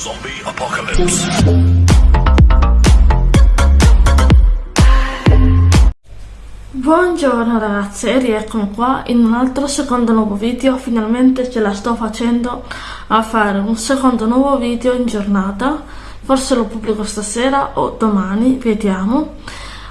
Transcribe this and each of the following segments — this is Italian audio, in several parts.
Zombie Apocalypse. Buongiorno ragazze e rieccomi qua in un altro secondo nuovo video, finalmente ce la sto facendo a fare un secondo nuovo video in giornata, forse lo pubblico stasera o domani, vediamo.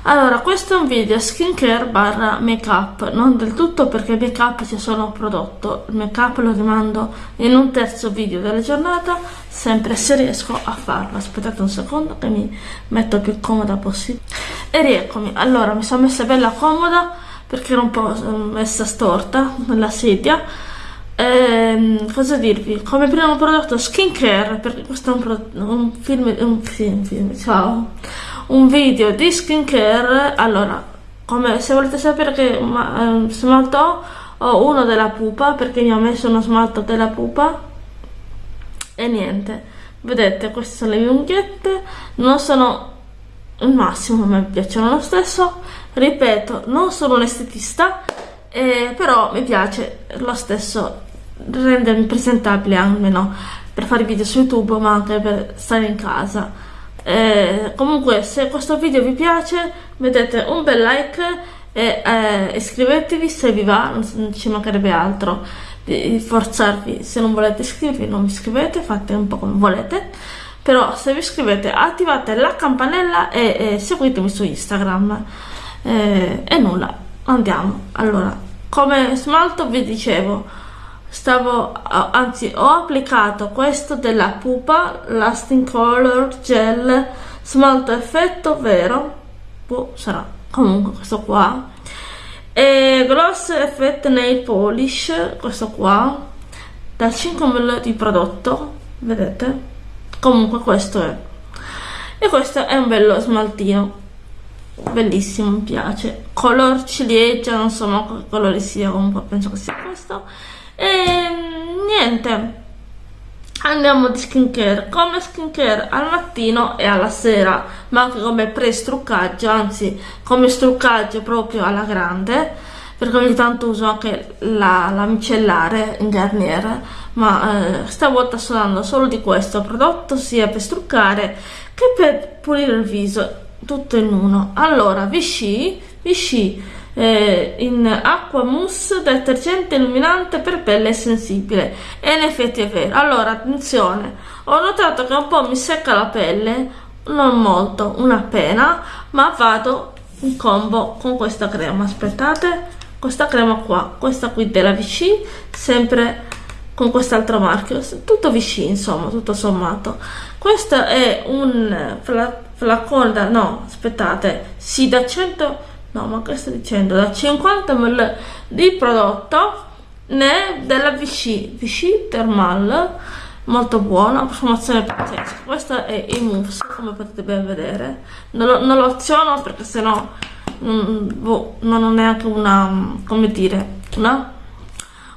Allora, questo è un video skincare barra make up, non del tutto perché make up c'è solo un prodotto, il make up lo rimando in un terzo video della giornata, sempre se riesco a farlo. Aspettate un secondo che mi metto più comoda possibile. E rieccomi, allora mi sono messa bella comoda perché ero un po' messa storta nella sedia. Ehm, cosa dirvi? Come primo prodotto skincare, perché questo è un, un film, un film, film, ciao un video di skincare allora come se volete sapere che ma, eh, smalto ho uno della pupa perché mi ho messo uno smalto della pupa e niente. Vedete queste sono le mie unghiette non sono il massimo mi piacciono lo stesso. Ripeto non sono un estetista eh, però mi piace lo stesso rendermi presentabile almeno per fare video su youtube ma anche per stare in casa eh, comunque se questo video vi piace mettete un bel like e eh, iscrivetevi se vi va non ci mancherebbe altro di forzarvi. Se non volete iscrivervi non vi iscrivete fate un po' come volete. Però se vi iscrivete attivate la campanella e, e seguitemi su instagram. Eh, e nulla andiamo. Allora come smalto vi dicevo stavo anzi ho applicato questo della pupa lasting color gel smalto effetto vero? Boh, sarà. Comunque questo qua. E gloss effect nail polish questo qua. Da 5 ml di prodotto vedete? Comunque questo è. E questo è un bello smaltino. Bellissimo mi piace. Color ciliegia non so ma che colore sia comunque penso che sia questo e niente. Andiamo di skincare. Come skincare? Al mattino e alla sera ma anche come pre-struccaggio anzi come struccaggio proprio alla grande. Perché ogni tanto uso anche la, la micellare in Garnier ma eh, stavolta sto dando solo di questo prodotto sia per struccare che per pulire il viso tutto in uno. Allora Vichy Vichy eh, in acqua mousse detergente illuminante per pelle sensibile. E in effetti è vero. Allora attenzione. Ho notato che un po' mi secca la pelle non molto una pena ma vado in combo con questa crema. Aspettate questa crema qua questa qui della Vichy sempre con quest'altro marchio. Tutto Vichy insomma tutto sommato. Questo è un flacone da no aspettate sì da 100 no ma che sto dicendo? Da 50 ml di prodotto né della Vichy. Vichy Thermal molto buona profumazione pazzesca. Questo è il mousse come potete ben vedere. Non lo, non lo aziono perché sennò mm, boh, non ho neanche una come dire una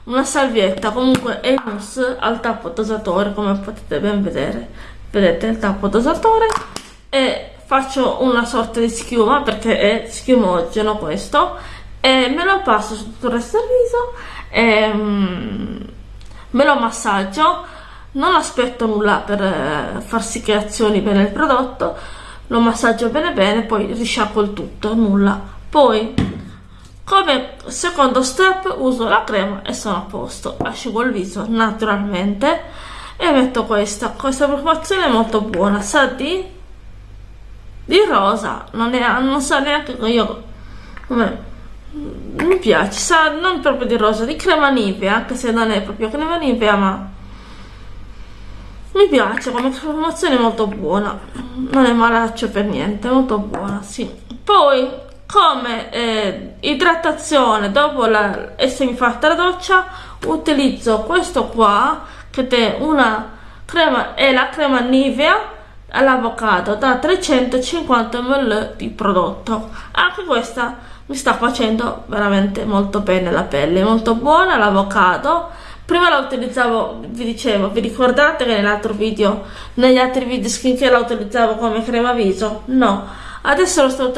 una salvietta. Comunque è il mousse al tappo dosatore come potete ben vedere. Vedete il tappo dosatore? E faccio una sorta di schiuma perché è schiumogeno questo e me lo passo su tutto il resto del viso e um, me lo massaggio non aspetto nulla per eh, far sì che azioni bene il prodotto lo massaggio bene bene poi risciacquo il tutto nulla. Poi come secondo step uso la crema e sono a posto. Asciugo il viso naturalmente e metto questa. Questa profumazione è molto buona sa di di rosa non, è, non so neanche io come mi piace sa non proprio di rosa di crema nivea anche se non è proprio crema nivea ma mi piace come promozione molto buona. Non è malaccio per niente molto buona sì. Poi come eh, idratazione dopo la, essermi fatta la doccia utilizzo questo qua che è una crema è la crema nivea all'avocado da 350 ml di prodotto. Anche questa mi sta facendo veramente molto bene la pelle molto buona l'avocado prima la utilizzavo vi dicevo vi ricordate che nell'altro video negli altri video skincare la utilizzavo come crema viso? No adesso lo sto,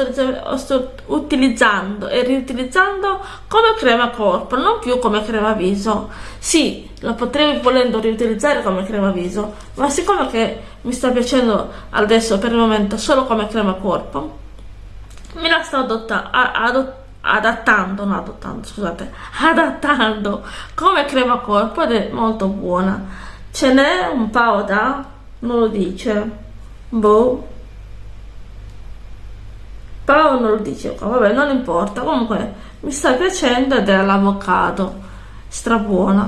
lo sto utilizzando e riutilizzando come crema corpo non più come crema viso. Sì la potrei volendo riutilizzare come crema viso ma siccome che mi sta piacendo adesso per il momento solo come crema corpo me la sto adottando adattando, no adottando, scusate, adattando come crema corpo ed è molto buona. Ce n'è un po' da, non lo dice, boh, però non lo dice qua, vabbè non importa, comunque mi sta piacendo ed è l'avocado, strabuona.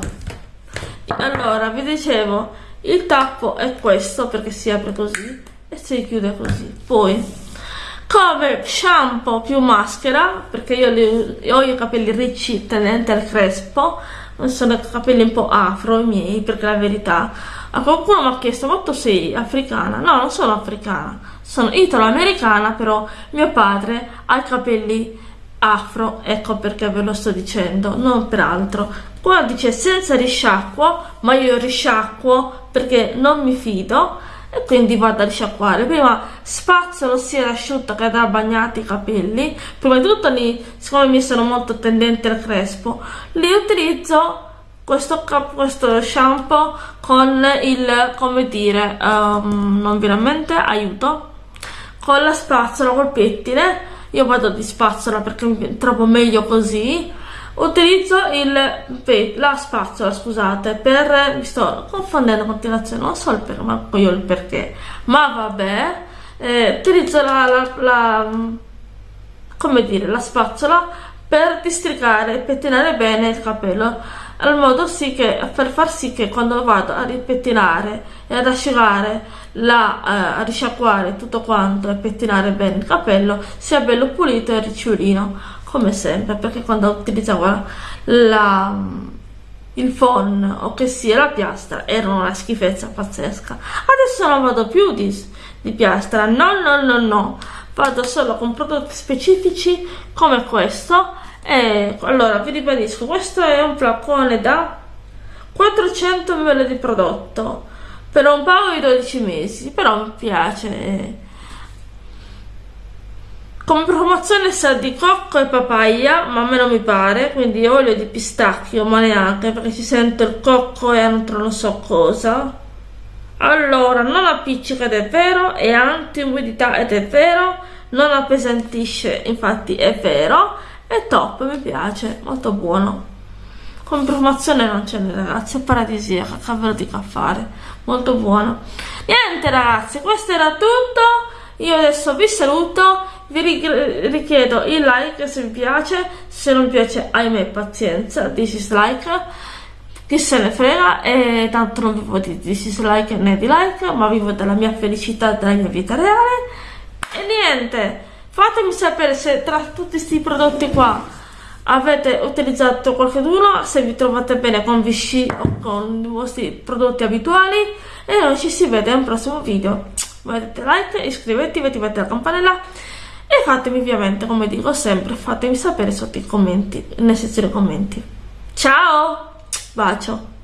Allora, vi dicevo, il tappo è questo perché si apre così e si chiude così. Poi come shampoo più maschera perché io li, ho i capelli ricci tenente al crespo sono capelli un po' afro i miei perché la verità a qualcuno mi ha chiesto ma sei africana no non sono africana sono italo-americana però mio padre ha i capelli afro ecco perché ve lo sto dicendo non per altro. Qua dice senza risciacquo ma io risciacquo perché non mi fido e quindi vado a risciacquare. Prima spazzolo sia l'asciutto che da bagnati i capelli. Prima di tutto li, siccome mi sono molto tendente al crespo li utilizzo questo, questo shampoo con il come dire um, non veramente aiuto con la spazzola col pettine. Io vado di spazzola perché trovo meglio così. Utilizzo il, la spazzola scusate per mi sto confondendo a continuazione non so il perché ma io il perché. Ma vabbè eh, utilizzo la, la, la, come dire la spazzola per districare e pettinare bene il capello al modo sì che per far sì che quando vado a ripettinare e ad asciugare la, eh, a risciacquare tutto quanto e pettinare bene il capello sia bello pulito e ricciolino come sempre perché quando utilizzavo la, il phon o che sia la piastra era una schifezza pazzesca. Adesso non vado più di, di piastra no no no no. Vado solo con prodotti specifici come questo e allora vi ribadisco questo è un flacone da 400 ml di prodotto per un paio di 12 mesi però mi piace come promozione sa di cocco e papaya, ma a me non mi pare, quindi olio di pistacchio, ma neanche perché si sente il cocco e altro non so cosa. Allora, non appiccica ed è vero, è anti-umidità ed è vero, non appesantisce, infatti è vero, è top, mi piace, molto buono. Come promozione non ce n'è ragazzi, è paradisiaca, cavolo di caffare, molto buono. Niente ragazzi, questo era tutto io adesso vi saluto vi richiedo il like se vi piace se non piace ahimè pazienza dislike chi se ne frega e tanto non vivo di dislike né di like ma vivo della mia felicità della mia vita reale e niente fatemi sapere se tra tutti questi prodotti qua avete utilizzato qualcuno se vi trovate bene con Vichy o con i vostri prodotti abituali e noi ci si vede un prossimo video mettete like, iscrivetevi, attivate la campanella e fatemi ovviamente, come dico sempre, fatemi sapere sotto i commenti, nella sezione commenti. Ciao! Bacio!